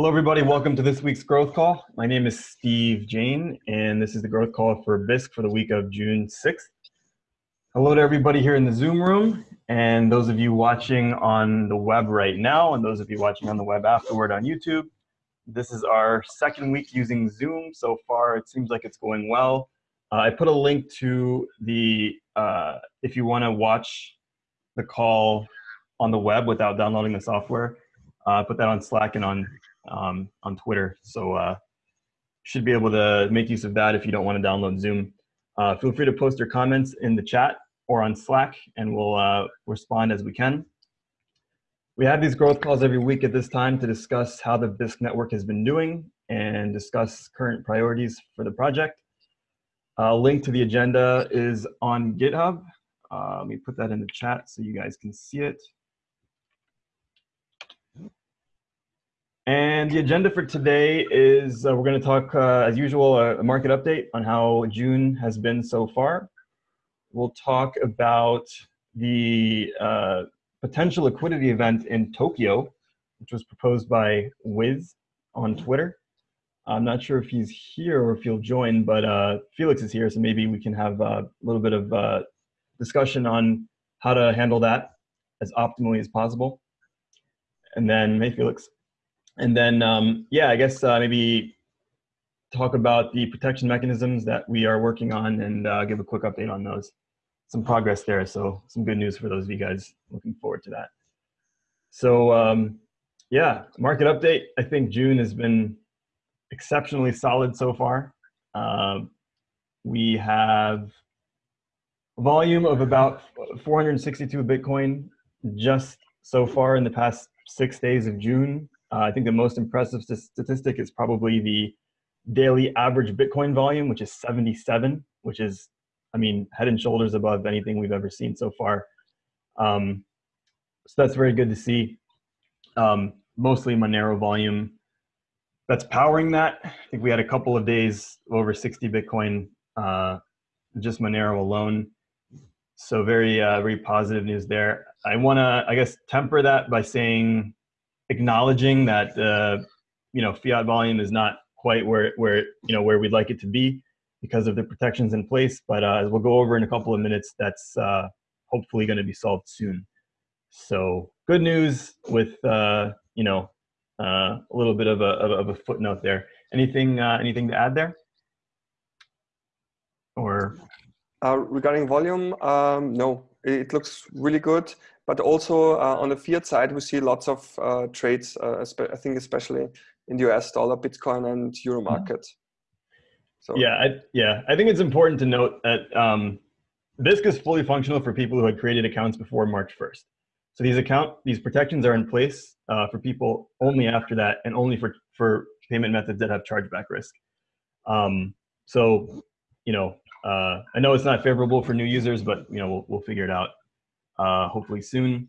Hello, everybody. Welcome to this week's Growth Call. My name is Steve Jain, and this is the Growth Call for Bisq for the week of June 6th. Hello to everybody here in the Zoom room, and those of you watching on the web right now, and those of you watching on the web afterward on YouTube. This is our second week using Zoom. So far, it seems like it's going well. Uh, I put a link to the, uh, if you want to watch the call on the web without downloading the software, uh, put that on Slack and on um, on Twitter. So uh, should be able to make use of that if you don't want to download Zoom. Uh, feel free to post your comments in the chat or on Slack, and we'll uh, respond as we can. We have these growth calls every week at this time to discuss how the Bisq network has been doing and discuss current priorities for the project. A link to the agenda is on GitHub. Uh, let me put that in the chat so you guys can see it. And the agenda for today is uh, we're going to talk, uh, as usual, a market update on how June has been so far. We'll talk about the uh, potential liquidity event in Tokyo, which was proposed by Wiz on Twitter. I'm not sure if he's here or if he'll join, but uh, Felix is here, so maybe we can have a little bit of uh, discussion on how to handle that as optimally as possible. And then, hey, Felix. And then, um, yeah, I guess uh, maybe talk about the protection mechanisms that we are working on and uh, give a quick update on those. Some progress there, so some good news for those of you guys looking forward to that. So um, yeah, market update. I think June has been exceptionally solid so far. Uh, we have a volume of about 462 Bitcoin just so far in the past six days of June. Uh, I think the most impressive statistic is probably the daily average Bitcoin volume, which is 77, which is, I mean, head and shoulders above anything we've ever seen so far. Um, so that's very good to see. Um, mostly Monero volume that's powering that. I think we had a couple of days over 60 Bitcoin, uh, just Monero alone. So very, uh, very positive news there. I want to, I guess, temper that by saying acknowledging that uh, you know fiat volume is not quite where where you know where we'd like it to be because of the protections in place. But uh, as we'll go over in a couple of minutes, that's uh, hopefully going to be solved soon. So good news with uh, you know uh, a little bit of a of a footnote there. Anything uh, anything to add there? Or uh, regarding volume, um, no, it looks really good. But also uh, on the fiat side, we see lots of uh, trades, uh, I think especially in the US dollar, Bitcoin and Euro mm-hmm. market. So yeah, I, yeah, I think it's important to note that um, Bisq is fully functional for people who had created accounts before March 1st. So these account these protections are in place uh, for people only after that, and only for for payment methods that have chargeback risk. Um, so you know, uh, I know it's not favorable for new users, but you know we'll we'll figure it out uh, hopefully soon.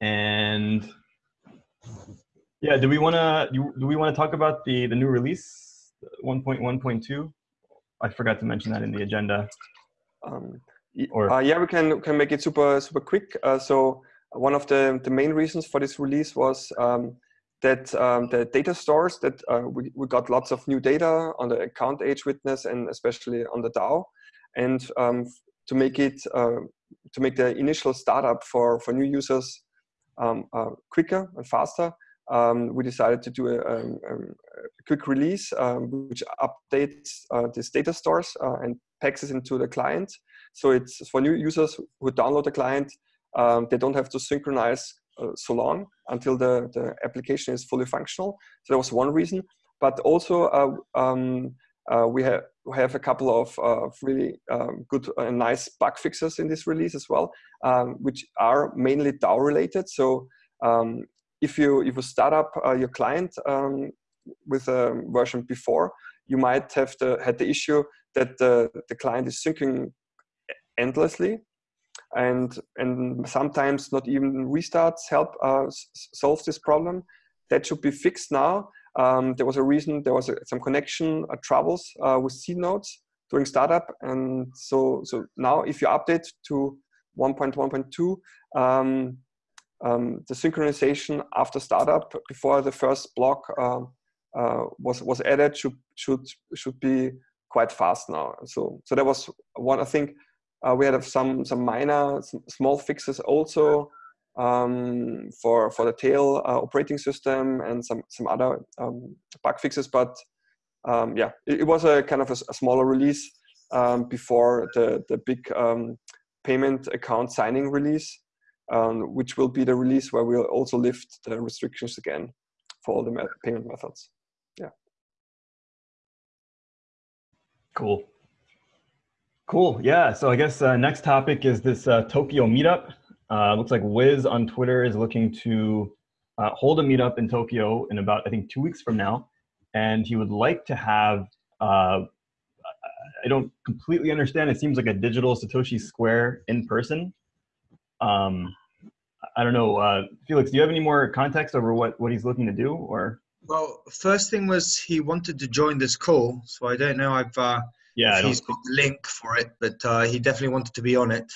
And yeah, do we want to do, we want to talk about the the new release 1.1.2? I forgot to mention that in the agenda. Um, or uh, yeah, we can can make it super super quick. Uh, so one of the the main reasons for this release was um, that um, the data stores that uh, we, we got lots of new data on the account age witness and especially on the DAO. And um, to make it uh, to make the initial startup for, for new users um, uh, quicker and faster, um, we decided to do a, a, um, um, a quick release which updates uh, this data stores uh, and packs it into the client. So it's for new users who download the client, they don't have to synchronize so long until the, the application is fully functional. So that was one reason. But also uh, um, uh, we have we have a couple of uh, really um, good and nice bug fixes in this release as well, um, which are mainly DAO related. So um, if you if you start up uh, your client um, with a version before, you might have the, had the issue that the, the client is syncing endlessly and and sometimes not even restarts help uh, solve this problem. That should be fixed now um, there was a reason, there was a, some connection uh, troubles uh, with seed nodes during startup. And so, so now if you update to 1.1.2, um, um, the synchronization after startup before the first block um, uh, was was added should should should be quite fast now. So so that was one. I think uh, we had some some minor some small fixes also um, for for the tail uh, operating system and some some other um, bug fixes. But um, yeah, it, it, was a kind of a, a smaller release um, before the the big um, payment account signing release, um, which will be the release where we'll also lift the restrictions again for all the me payment methods. Yeah. Cool. Cool. Yeah. So I guess uh, next topic is this uh, Tokyo meetup. Uh, looks like Wiz on Twitter is looking to uh, hold a meetup in Tokyo in about, I think, two weeks from now. And he would like to have, uh, I don't completely understand, it seems like a digital Satoshi Square in person. Um, I don't know, uh, Felix, do you have any more context over what, what he's looking to do or? Well, first thing was he wanted to join this call. So I don't know uh, yeah, if he's got the link for it, but uh, he definitely wanted to be on it.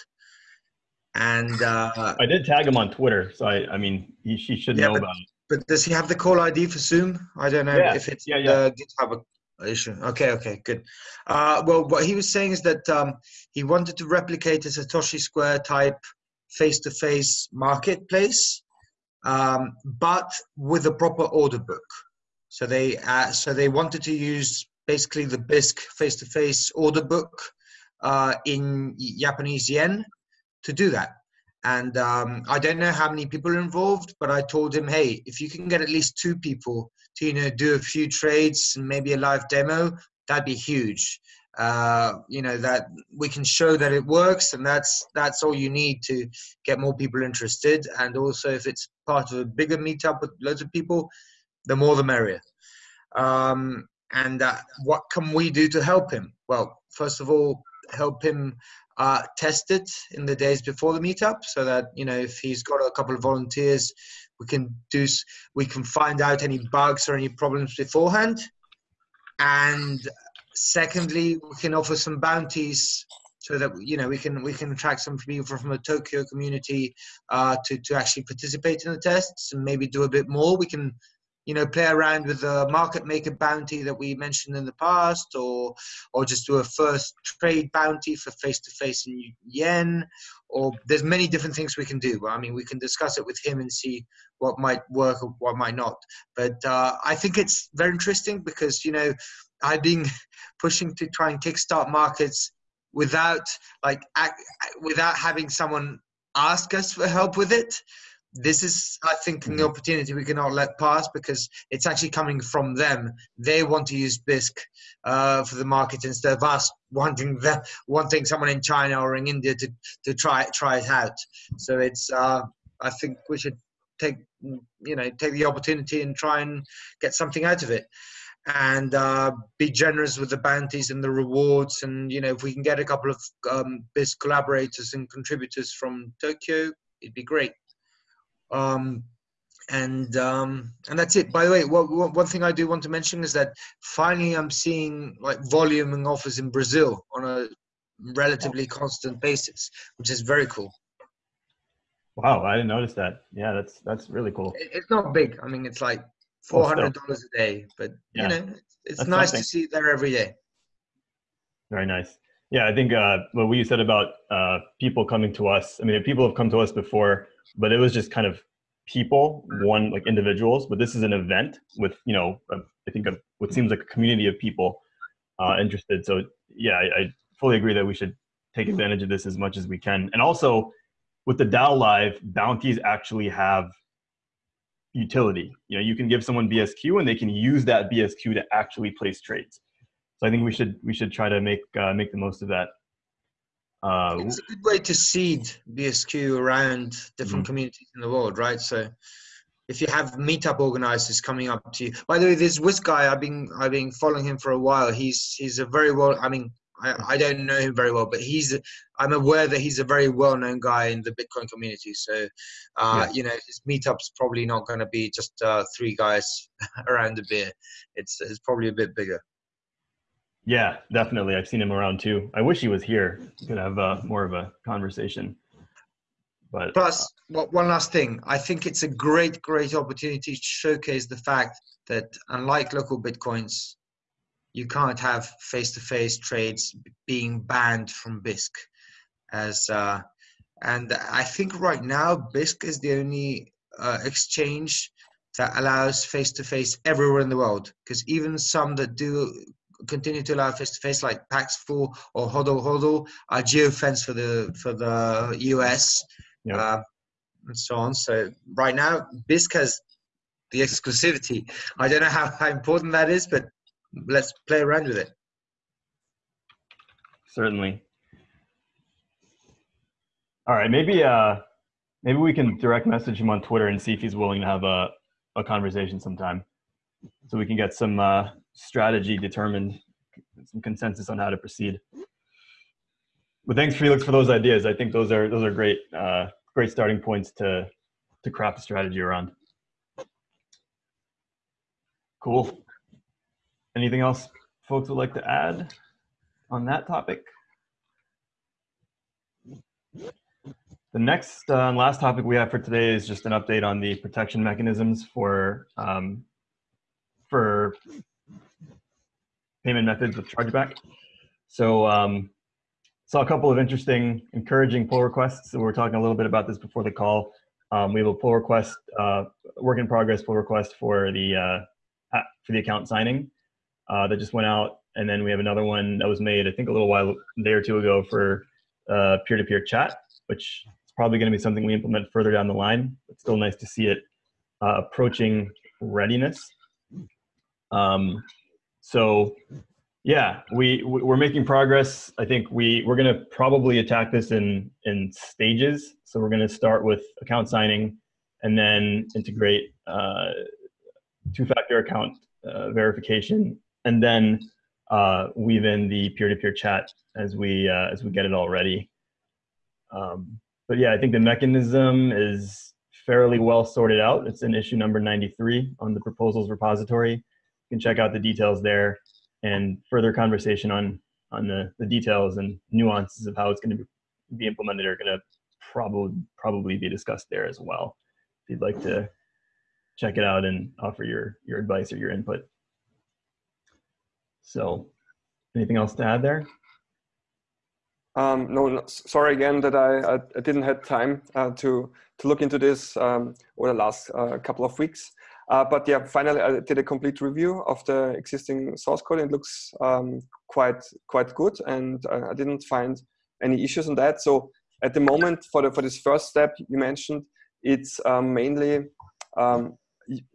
And uh, I did tag him on Twitter, so I, I mean, he, he should yeah, know but, about it. But does he have the call ID for Zoom? I don't know yeah. if it's yeah, yeah. GitHub issue. Okay, okay, good. Uh, well, what he was saying is that um, he wanted to replicate a Satoshi Square type face-to-face marketplace, um, but with a proper order book. So they uh, so they wanted to use basically the Bisq face-to-face order book uh, in Japanese yen to do that. And um, I don't know how many people are involved, but I told him, hey, if you can get at least two people to you know do a few trades and maybe a live demo, that'd be huge. Uh, you know that we can show that it works, and that's that's all you need to get more people interested. And also, if it's part of a bigger meetup with loads of people, the more the merrier. Um, and uh, what can we do to help him? Well, first of all, help him uh, test it in the days before the meetup so that you know if he's got a couple of volunteers we can do we can find out any bugs or any problems beforehand and secondly we can offer some bounties so that you know we can we can attract some people from the Tokyo community uh, to to actually participate in the tests and maybe do a bit more. We can you know, play around with the market maker bounty that we mentioned in the past, or or just do a first trade bounty for face to face in yen, or there's many different things we can do. I mean, we can discuss it with him and see what might work or what might not. But uh, I think it's very interesting because you know I've been pushing to try and kickstart markets without like without having someone ask us for help with it this is, I think, an mm-hmm. opportunity we cannot let pass because it's actually coming from them. They want to use Bisq uh, for the market instead of us wanting them, wanting someone in China or in India to, to try try it out. So it's, uh, I think we should take, you know, take the opportunity and try and get something out of it and uh, be generous with the bounties and the rewards. And you know, if we can get a couple of um, collaborators and contributors from Tokyo, it'd be great. Um, and um, and that's it. By the way, what, what, one thing I do want to mention is that finally I'm seeing like volume and offers in Brazil on a relatively constant basis, which is very cool. Wow, I didn't notice that. Yeah, that's that's really cool. It's not big. I mean, it's like four hundred dollars a day, but yeah. you know, it's that's nice something. to see it there every day. Very nice. Yeah, I think uh, what we said about uh, people coming to us. I mean, people have come to us before but it was just kind of people, one like individuals. But this is an event with you know I think a, what seems like a community of people uh, interested. So yeah, I, I fully agree that we should take advantage of this as much as we can. And also with the DAO Live, bounties actually have utility. You know, you can give someone BSQ and they can use that BSQ to actually place trades. So I think we should we should try to make uh, make the most of that. Uh, it's a good way to seed BSQ around different mm-hmm. communities in the world, right? So if you have meetup organizers coming up to you, by the way, this Wiz guy, I've been I've been following him for a while. He's he's a very well. I mean, I, I don't know him very well, but he's I'm aware that he's a very well known guy in the Bitcoin community. So, uh, yeah. you know, his meetup's probably not going to be just uh, three guys around a beer. It's it's probably a bit bigger. Yeah, definitely. I've seen him around too. I wish he was here. We could have uh, more of a conversation. But plus, uh, one last thing, I think it's a great, great opportunity to showcase the fact that unlike LocalBitcoins, you can't have face-to-face trades being banned from Bisq. As uh, and I think right now Bisq is the only uh, exchange that allows face-to-face everywhere in the world. Because even some that do continue to allow face-to-face, like Paxful or Hodl Hodl, are geofence for the for the US, yeah. uh, and so on. So right now, Bisq has the exclusivity. I don't know how, how important that is, but let's play around with it. Certainly. All right, maybe uh, maybe we can direct message him on Twitter and see if he's willing to have a, a conversation sometime, so we can get some uh, strategy determined, some consensus on how to proceed. But thanks, Felix, for those ideas. I think those are those are great uh, great starting points to to craft a strategy around. Cool. Anything else folks would like to add on that topic? The next uh, and last topic we have for today is just an update on the protection mechanisms for um, for payment methods with chargeback. So um, saw a couple of interesting, encouraging pull requests. So we were talking a little bit about this before the call. Um, we have a pull request, uh, work in progress pull request for the uh, for the account signing uh, that just went out, and then we have another one that was made I think a little while, a day or two ago for uh, peer-to-peer -peer chat, which is probably going to be something we implement further down the line. It's still nice to see it uh, approaching readiness. Um, so yeah, we we're making progress. I think we we're going to probably attack this in in stages. So we're going to start with account signing, and then integrate uh, two-factor account uh, verification, and then uh, weave in the peer-to-peer -peer chat as we uh, as we get it all ready. Um, but yeah, I think the mechanism is fairly well sorted out. It's in issue number 93 on the proposals repository. You can check out the details there and further conversation on, on the, the details and nuances of how it's going to be implemented are going to probably, probably be discussed there as well. If you'd like to check it out and offer your, your advice or your input. So anything else to add there? Um, no, no, sorry again that I, I, I didn't have time uh, to to look into this um, over the last uh, couple of weeks. Uh, but yeah, finally I did a complete review of the existing source code. It looks um, quite quite good, and uh, I didn't find any issues on that. So at the moment, for the for this first step you mentioned, it's um, mainly um,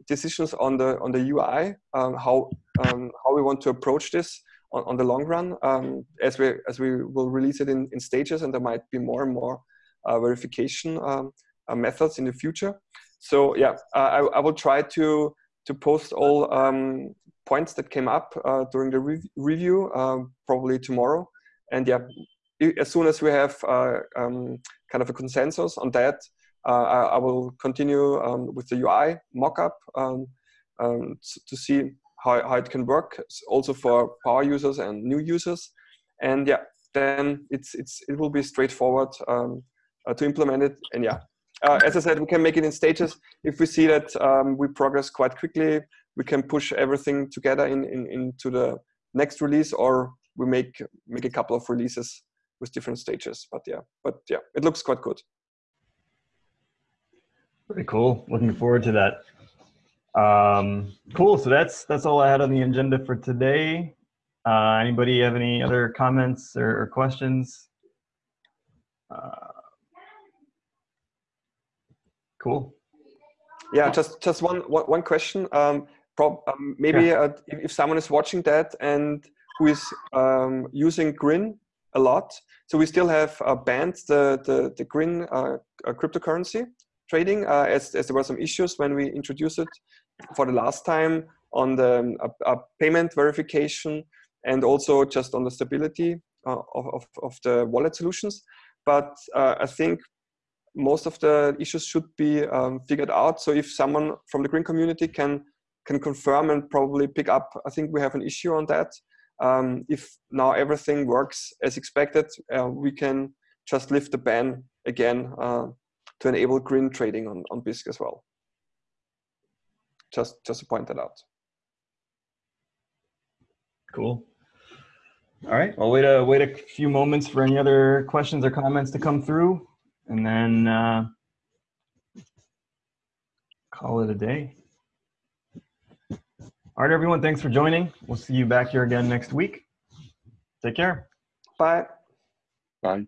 decisions on the on the UI, um, how how we want to approach this on, on the long run um, as we as we will release it in, in stages and there might be more and more uh, verification um, uh, methods in the future. So yeah, I, I will try to to post all um, points that came up uh, during the re review um, probably tomorrow. And yeah, as soon as we have uh, um, kind of a consensus on that, uh, I, I, will continue um, with the UI mockup um, to see how, how it can work also for power users and new users. And yeah, then it's, it's, it will be straightforward um, uh, to implement it. And yeah, uh, as I said, we can make it in stages. If we see that um, we progress quite quickly, we can push everything together in, in, into the next release or we make, make a couple of releases with different stages. But yeah, but yeah, it looks quite good. Very cool. Looking forward to that. Um, cool. So that's that's all I had on the agenda for today. Uh, anybody have any other comments or, or questions? Uh, cool. Yeah, just just one one question. Um, prob um, maybe yeah. uh, if, if, someone is watching that and who is um, using Grin a lot, so we still have uh, banned the the, the Grin uh, uh cryptocurrency trading uh, as, as there were some issues when we introduced it for the last time on the uh, payment verification and also just on the stability uh, of, of, of, the wallet solutions. But uh, I think most of the issues should be um, figured out. So if someone from the Grin community can can confirm and probably pick up, I think we have an issue on that. Um, if now everything works as expected, uh, we can just lift the ban again uh, to enable Grin trading on, on Bisq as well. Just, just to point that out. Cool. All right, I'll wait a, wait a few moments for any other questions or comments to come through and then uh, call it a day. All right, everyone, thanks for joining. We'll see you back here again next week. Take care. Bye. Bye.